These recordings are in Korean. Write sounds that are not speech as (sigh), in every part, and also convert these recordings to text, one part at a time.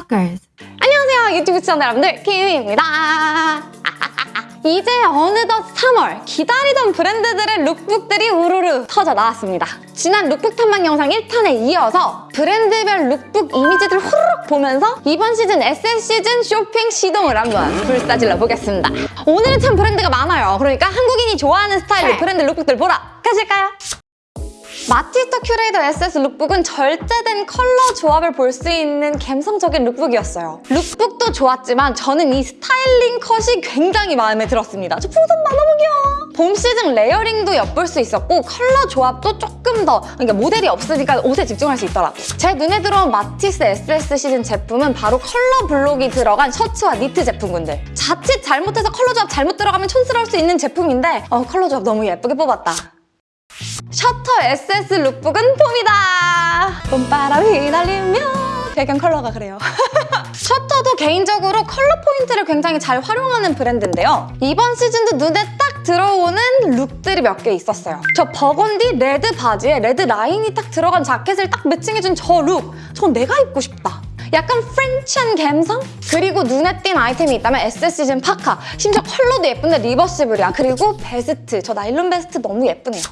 Stalkers. 안녕하세요 유튜브 시청자 여러분들 김유입니다. (laughs) 이제 어느덧 3월 기다리던 브랜드들의 lookbook들이 우르르 터져 나왔습니다. 지난 룩북 탐방 영상 1탄에 이어서 브랜드별 룩북 이미지들 후루룩 보면서 이번 시즌 SS 시즌 쇼핑 시동을 한번 불사질러 보겠습니다. 오늘은 참 브랜드가 많아요. 그러니까 한국인이 좋아하는 스타일의 브랜드 lookbook들 보러 가실까요? 마티스터 큐레이더 SS 룩북은 절제된 컬러 조합을 볼 수 있는 감성적인 lookbook이었어요. lookbook도 좋았지만 저는 이 스타일링 컷이 굉장히 마음에 들었습니다. 저 풍선 봐 너무 귀여워. 봄 시즌 layering도 엿볼 수 있었고 컬러 조합도 조금 더 그러니까 모델이 없으니까 옷에 집중할 수 있더라고. 제 눈에 들어온 마티스 SS 시즌 제품은 바로 color block이 들어간 셔츠와 니트 제품군들. 자칫 잘못해서 컬러 조합 잘못 들어가면 촌스러울 수 있는 제품인데 어, 컬러 조합 너무 예쁘게 뽑았다. 셔터 SS lookbook은 봄이다! 봄바람 휘날리며 배경 컬러가 그래요. (laughs) 셔터도 개인적으로 컬러 포인트를 굉장히 잘 활용하는 브랜드인데요. 이번 시즌도 눈에 딱 들어오는 look들이 몇 개 있었어요. 저 burgundy red 바지에 red line이 딱 들어간 자켓을 딱 matching해준 저 look! 전 내가 입고 싶다. 약간 French한 감성? 그리고 눈에 띈 아이템이 있다면 SS 시즌 파카 심지어 컬러도 예쁜데 reversible이야. 그리고 베스트, 저 나일론 베스트 너무 예쁘네요.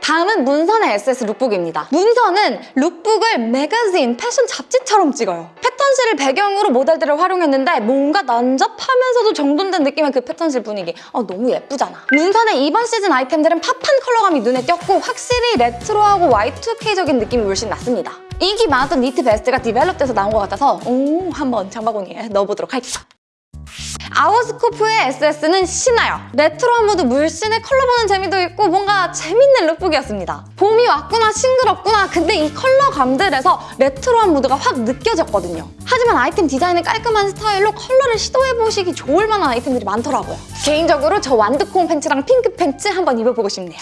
다음은 문선의 SS 룩북입니다. 문선은 lookbook을 매거진, 패션 잡지처럼 찍어요. 패턴실을 배경으로 모델들을 활용했는데 뭔가 난잡하면서도 정돈된 느낌의 그 패턴실 분위기. 어, 너무 예쁘잖아. 문선의 이번 시즌 아이템들은 pop한 컬러감이 눈에 띄었고 확실히 레트로하고 Y2K적인 느낌이 물씬 났습니다. 인기 많았던 니트 베스트가 develop돼서 나온 것 같아서 오, 한번 장바구니에 넣어보도록 할게요. 아워스코프의 SS는 신나요. 레트로한 무드 물씬의 컬러 보는 재미도 있고 뭔가 재밌는 lookbook이었습니다. 봄이 왔구나 싱그럽구나 근데 이 컬러 감들에서 레트로한 무드가 확 느껴졌거든요. 하지만 아이템 디자인의 깔끔한 스타일로 컬러를 시도해보시기 좋을 만한 아이템들이 많더라고요. 개인적으로 저 완두콩 팬츠랑 핑크 팬츠 한번 입어보고 싶네요.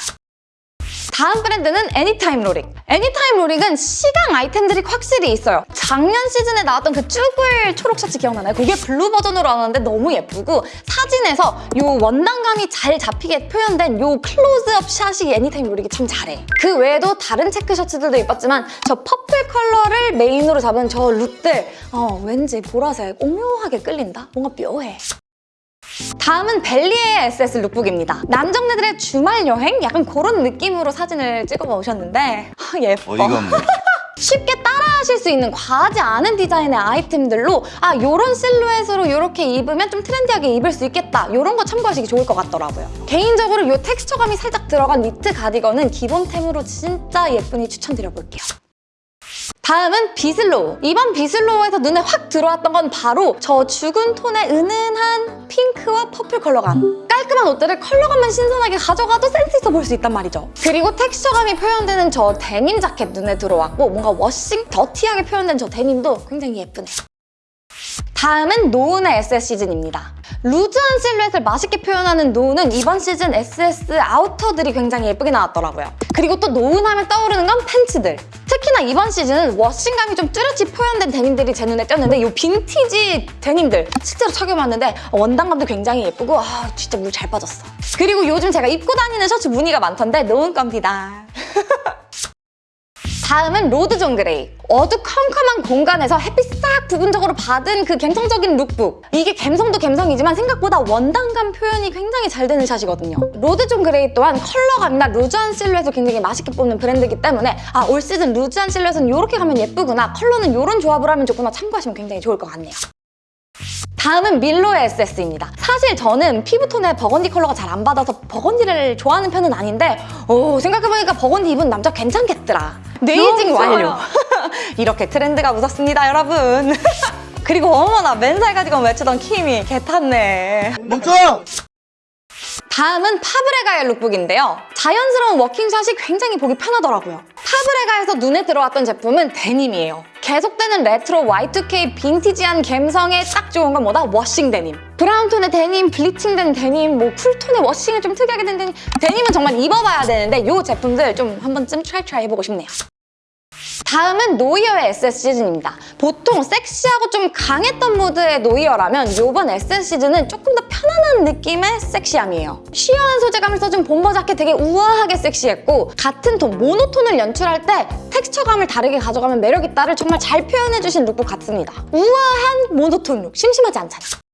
다음 브랜드는 애니타임 로릭. 애니타임 로릭은 시강 아이템들이 확실히 있어요. 작년 시즌에 나왔던 그 쭈글 초록 셔츠 기억나나요? 그게 블루 버전으로 나왔는데 너무 예쁘고 사진에서 이 원단감이 잘 잡히게 표현된 이 클로즈업 샷이 애니타임 로릭이 참 잘해. 그 외에도 다른 체크 셔츠들도 예뻤지만 저 purple 컬러를 메인으로 잡은 저 룩들 어, 왠지 보라색 오묘하게 끌린다? 뭔가 묘해. 다음은 벨리의 SS 룩북입니다. 남정네들의 주말 여행? 약간 그런 느낌으로 사진을 찍어 오셨는데 아, 예뻐. 어이가 없네. (laughs) 쉽게 따라하실 수 있는 과하지 않은 디자인의 아이템들로 아 이런 실루엣으로 이렇게 입으면 좀 trendy하게 입을 수 있겠다 이런 거 참고하시기 좋을 것 같더라고요. 개인적으로 이 texture감이 살짝 들어간 니트 가디건은 기본템으로 진짜 예쁘니 추천드려볼게요. 다음은 비슬로우. 이번 비슬로우에서 눈에 확 들어왔던 건 바로 저 죽은 톤의 은은한 핑크와 purple 컬러감. 깔끔한 옷들을 컬러감만 신선하게 가져가도 센스 있어 보일 수 있단 말이죠. 그리고 texture감이 표현되는 저 데님 자켓 눈에 들어왔고 뭔가 washing, dirty하게 표현된 저 데님도 굉장히 예쁘네요. 다음은 노은의 SS 시즌입니다. loose한 실루엣을 맛있게 표현하는 노은은 이번 시즌 SS outer들이 굉장히 예쁘게 나왔더라고요. 그리고 또 노은 하면 떠오르는 건 팬츠들. 특히나 이번 시즌은 washing감이 좀 뚜렷이 표현된 데님들이 제 눈에 띄었는데 이 빈티지 데님들 실제로 착용해봤는데 원단감도 굉장히 예쁘고 아 진짜 물 잘 빠졌어. 그리고 요즘 제가 입고 다니는 셔츠 무늬가 많던데 노은 겁니다. (laughs) 다음은 로드 존 그레이. 어두컴컴한 공간에서 햇빛 싹 부분적으로 받은 그 감성적인 룩북. 이게 감성도 감성이지만 생각보다 원단감 표현이 굉장히 잘 되는 샷이거든요. 로드 존 그레이 또한 컬러감이나 loose한 실루엣을 굉장히 맛있게 뽑는 브랜드이기 때문에 아 올 시즌 loose한 실루엣은 이렇게 가면 예쁘구나. 컬러는 이런 조합을 하면 좋구나. 참고하시면 굉장히 좋을 것 같네요. 다음은 밀로의 SS입니다. 사실 저는 피부톤에 버건디 컬러가 잘 안 받아서 burgundy를 좋아하는 편은 아닌데 오, 생각해보니까 버건디 입은 남자 괜찮겠더라. 네이징 완료. (laughs) 이렇게 트렌드가 묻었습니다, 여러분. (laughs) 그리고 어머나 맨살 가디건 외치던 킴이 개탔네. 멈춰! 다음은 파브레가의 룩북인데요. 자연스러운 워킹샷이 굉장히 보기 편하더라고요. 파브레가에서 눈에 들어왔던 제품은 데님이에요. 계속되는 레트로 Y2K 빈티지한 감성에 딱 좋은 건 뭐다? 워싱 데님. 브라운톤의 데님, 블리칭된 데님, 뭐 쿨톤의 워싱을 좀 특이하게 된 데님. 데님은 정말 입어봐야 되는데 이 제품들 좀 한 번쯤 try try 해보고 싶네요. 다음은 노이어의 SS 시즌입니다. 보통 섹시하고 좀 강했던 무드의 노이어라면 이번 SS 시즌은 조금 더 편안한 느낌의 섹시함이에요. sheer한 소재감을 써준 bomber 자켓 되게 우아하게 섹시했고 같은 톤, 모노톤을 연출할 때 텍스처감을 다르게 가져가면 매력있다를 정말 잘 표현해주신 룩북 같습니다. 우아한 모노톤 룩, 심심하지 않잖아.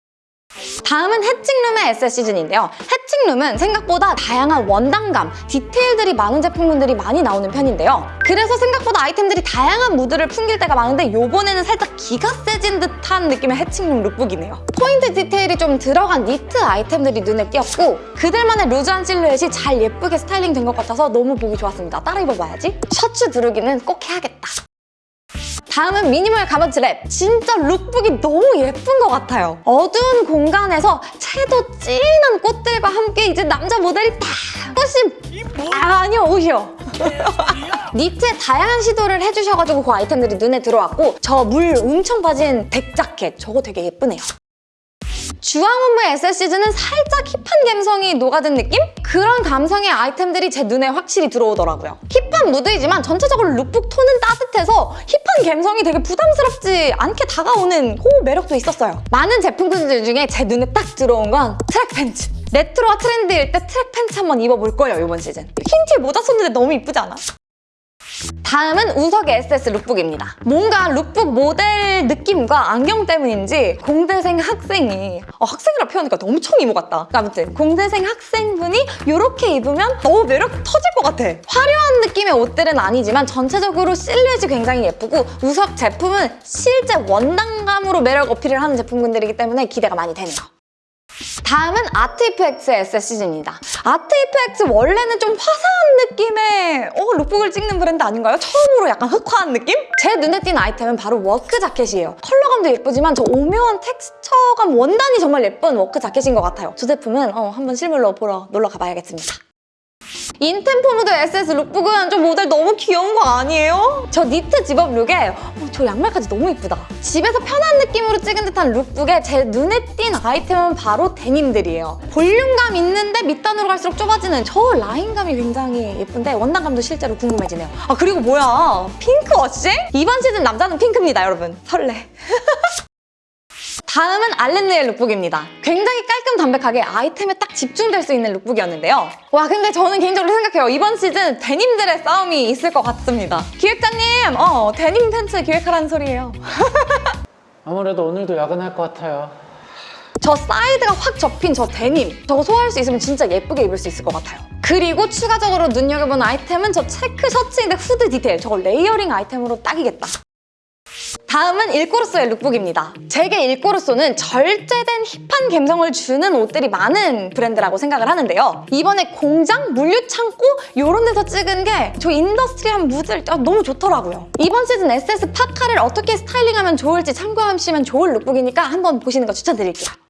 다음은 해칭룸의 SS 시즌인데요. 해칭룸은 생각보다 다양한 원단감, 디테일들이 많은 제품군들이 많이 나오는 편인데요. 그래서 생각보다 아이템들이 다양한 무드를 풍길 때가 많은데 요번에는 살짝 기가 세진 듯한 느낌의 해칭룸 lookbook이네요. 포인트 디테일이 좀 들어간 니트 아이템들이 눈에 띄었고 그들만의 loose한 실루엣이 잘 예쁘게 스타일링 된 것 같아서 너무 보기 좋았습니다. 따라 입어봐야지. 셔츠 두르기는 꼭 해야겠다. 다음은 미니멀 가먼트 랩. 진짜 lookbook이 너무 예쁜 것 같아요. 어두운 공간에서 채도 진한 꽃들과 함께 이제 남자 모델이 다 꽃이 아니요 옷이요. (laughs) 니트에 다양한 시도를 해주셔가지고 그 아이템들이 눈에 들어왔고 저 물 엄청 빠진 deck 자켓 저거 되게 예쁘네요. 주앙옴므의 SS 시즌은 살짝 hip한 감성이 녹아든 느낌? 그런 감성의 아이템들이 제 눈에 확실히 들어오더라고요. hip한 무드이지만 전체적으로 룩북 톤은 따뜻해서 hip한 감성이 되게 부담스럽지 않게 다가오는 그 매력도 있었어요. 많은 제품군들 중에 제 눈에 딱 들어온 건 트랙 팬츠. 레트로와 trendy일 때 트랙 팬츠 한번 입어볼 거예요, 이번 시즌. 흰 티에 모자 썼는데 너무 이쁘지 않아? 다음은 우석의 SS 룩북입니다. 뭔가 룩북 모델 느낌과 안경 때문인지 공대생 학생이 어, 학생이라 표현하니까 너무 청이모 같다. 아무튼 공대생 학생분이 이렇게 입으면 너무 매력 터질 것 같아. 화려한 느낌의 옷들은 아니지만 전체적으로 실루엣이 굉장히 예쁘고 우석 제품은 실제 원단감으로 매력 어필을 하는 제품군들이기 때문에 기대가 많이 되네요. 다음은 아트이프엑스의 SS 시즌입니다. 아트이프엑스 원래는 좀 화사한 느낌의 어, lookbook을 찍는 브랜드 아닌가요? 처음으로 약간 흑화한 느낌? 제 눈에 띈 아이템은 바로 work 자켓이에요. 컬러감도 예쁘지만 저 오묘한 텍스처감 원단이 정말 예쁜 work 자켓인 것 같아요. 저 제품은 어, 한번 실물로 보러 놀러 가봐야겠습니다. 인템포무드 SS 룩북은 저 모델 너무 귀여운 거 아니에요? 저 니트 집업 룩에 어, 저 양말까지 너무 이쁘다. 집에서 편한 느낌으로 찍은 듯한 lookbook에 제 눈에 띈 아이템은 바로 데님들이에요. 볼륨감 있는데 밑단으로 갈수록 좁아지는 저 라인감이 굉장히 예쁜데 원단감도 실제로 궁금해지네요. 아 그리고 뭐야 핑크 washing? 이번 시즌 남자는 핑크입니다 여러분. 설레. (laughs) 다음은 알렌느의 lookbook입니다. 굉장히 깔끔 담백하게 아이템에 딱 집중될 수 있는 lookbook이었는데요. 와 근데 저는 개인적으로 생각해요. 이번 시즌 데님들의 싸움이 있을 것 같습니다. 기획자님, 어 데님 팬츠 기획하라는 소리예요. (laughs) 아무래도 오늘도 야근할 것 같아요. 저 사이드가 확 접힌 저 데님 저거 소화할 수 있으면 진짜 예쁘게 입을 수 있을 것 같아요. 그리고 추가적으로 눈여겨본 아이템은 저 체크 셔츠인데 후드 디테일 저거 layering 아이템으로 딱이겠다. 다음은 일꼬르소의 lookbook입니다. 제게 일꼬르소는 절제된 hip한 감성을 주는 옷들이 많은 브랜드라고 생각을 하는데요. 이번에 공장, 물류창고 이런 데서 찍은 게 저 industry한 무드를 아, 너무 좋더라고요. 이번 시즌 SS 파카를 어떻게 styling하면 좋을지 참고하시면 좋을 lookbook이니까 한번 보시는 거 추천드릴게요.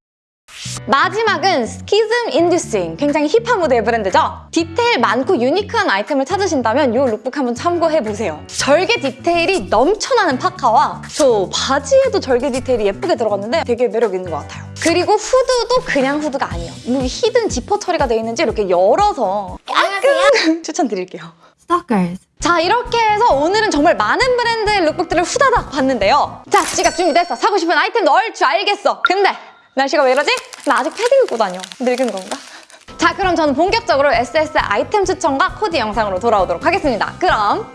마지막은 스키즘 인듀싱 굉장히 hip한 무드의 브랜드죠? 디테일 많고 유니크한 아이템을 찾으신다면 이 룩북 한번 참고해보세요. 절개 디테일이 넘쳐나는 파카와 저 바지에도 절개 디테일이 예쁘게 들어갔는데 되게 매력 있는 것 같아요. 그리고 후드도 그냥 후드가 아니에요. 이 hidden 지퍼 처리가 되어 있는지 이렇게 열어서 깔끔 (laughs) 추천드릴게요. Stalkers. 자 이렇게 해서 오늘은 정말 많은 브랜드의 룩북들을 후다닥 봤는데요. 자 지갑 준비됐어. 사고 싶은 아이템 넣을 줄 알겠어. 근데 날씨가 왜 이러지? 나 아직 패딩 입고 다녀 늙은 건가? 자 그럼 저는 본격적으로 SS 아이템 추천과 코디 영상으로 돌아오도록 하겠습니다 그럼